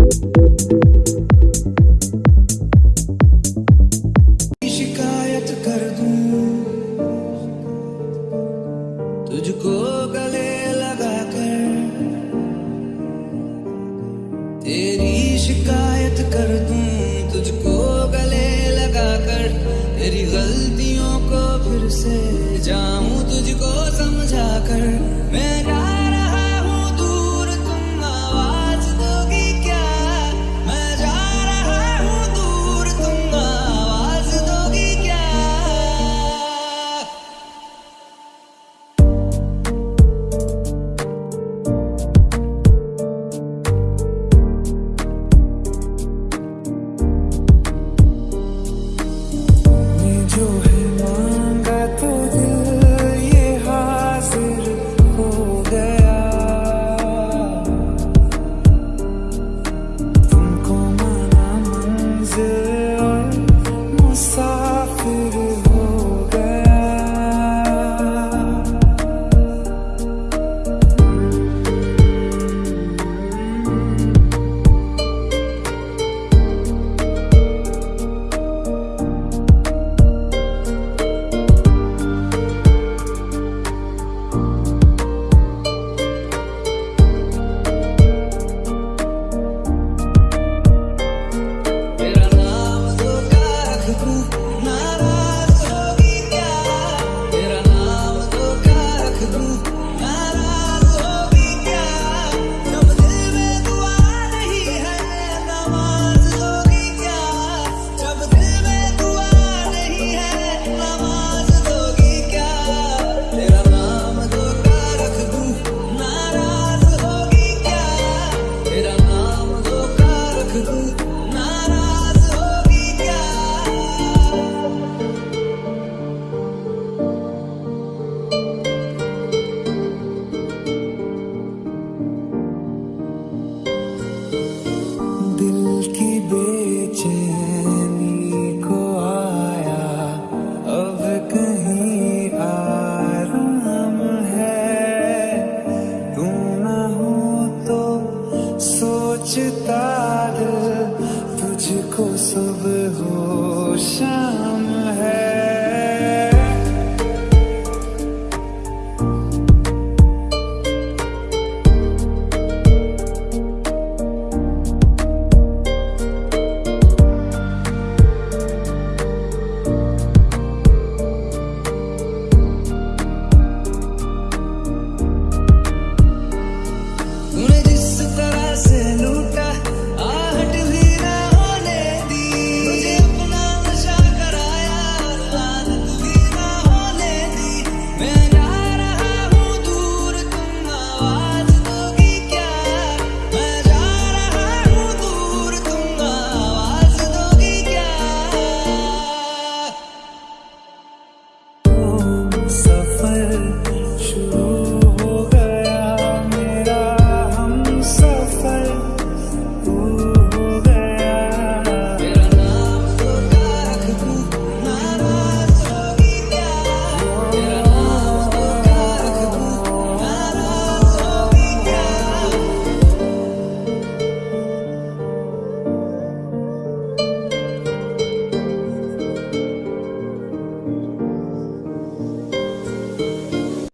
तेरी शिकायत कर दूँ? तुझको गले लगा कर तेरी गलतियों को फिर से जाऊँ? तुझको समझा कर मैं Nara.